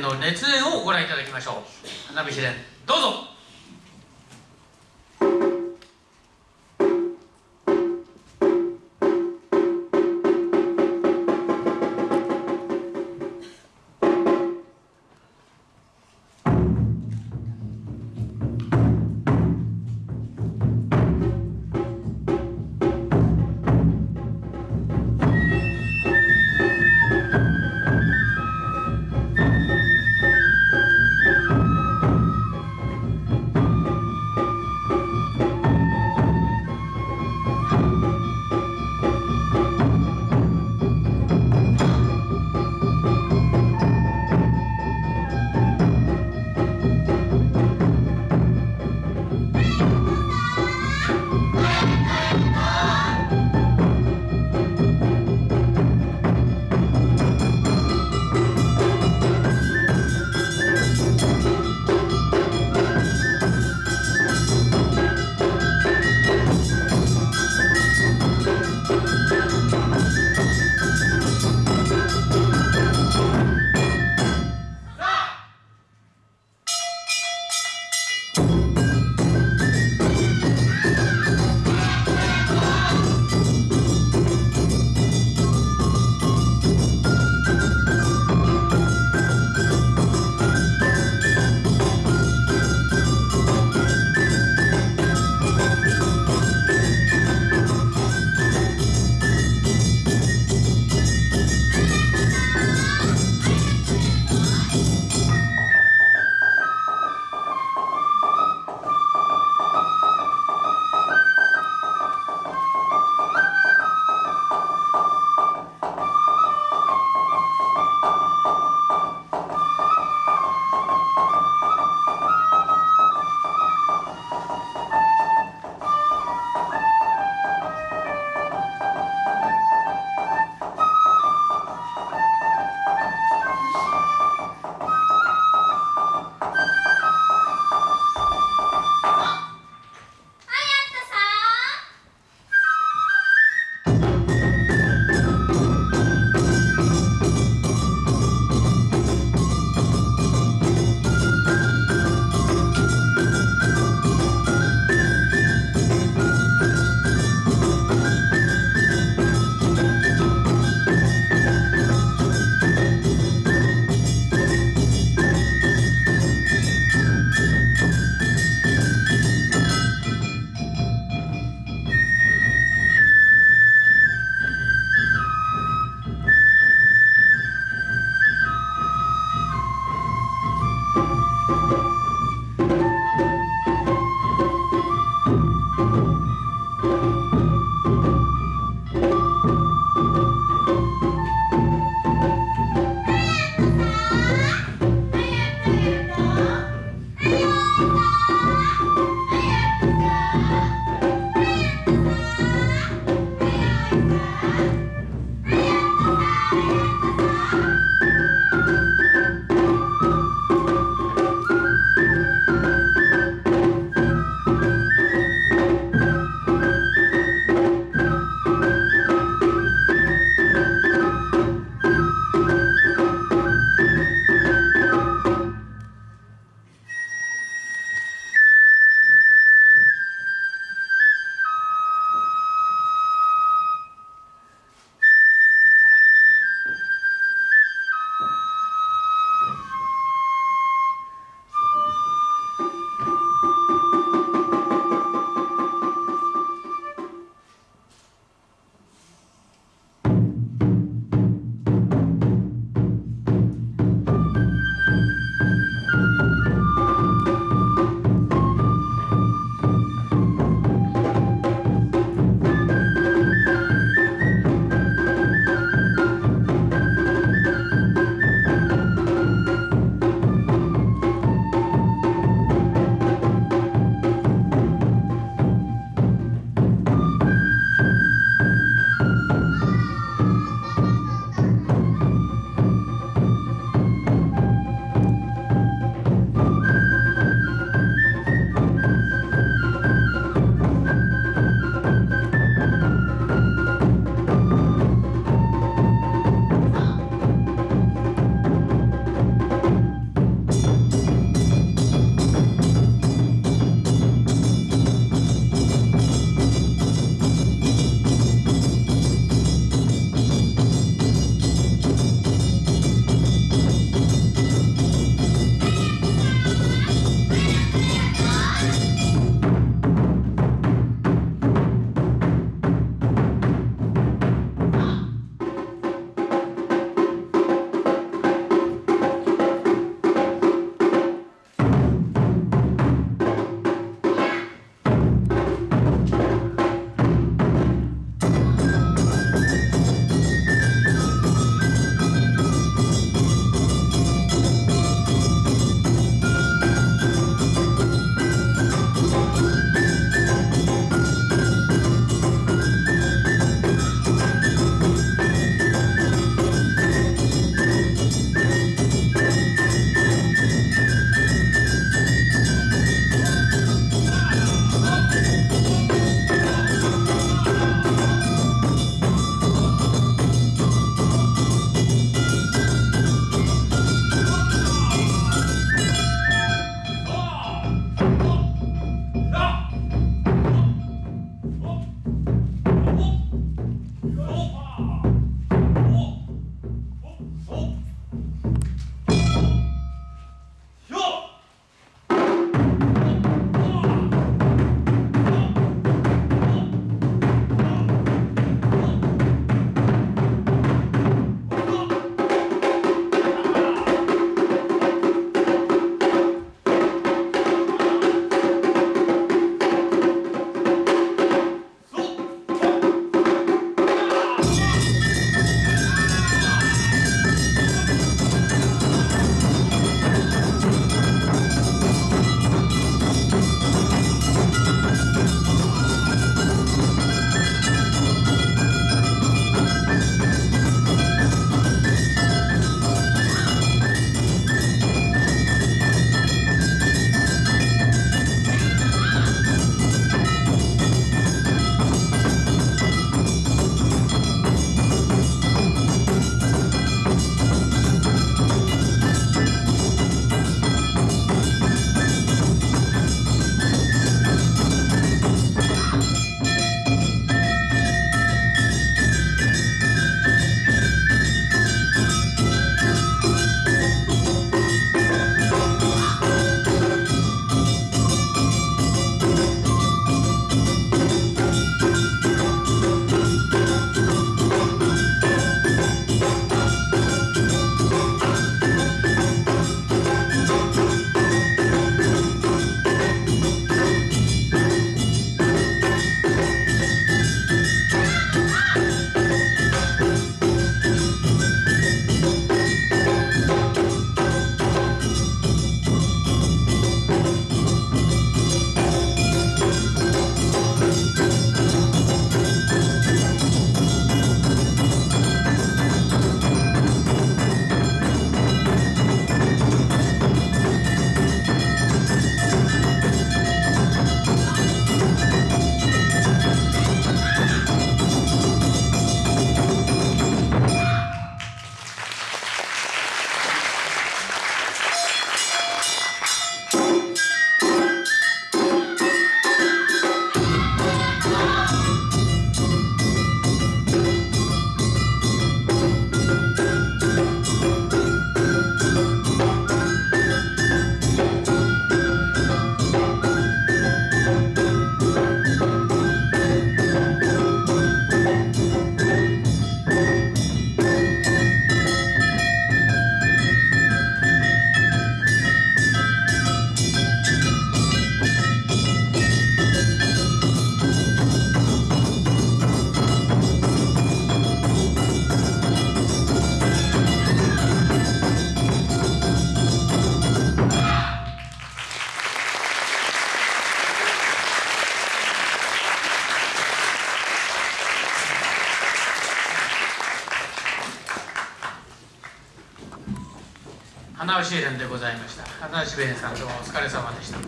の熱演をご覧いただきましょう。花火試練どうぞ。花尾シエレンでございました。花尾シエレンさんどうもお疲れ様でした。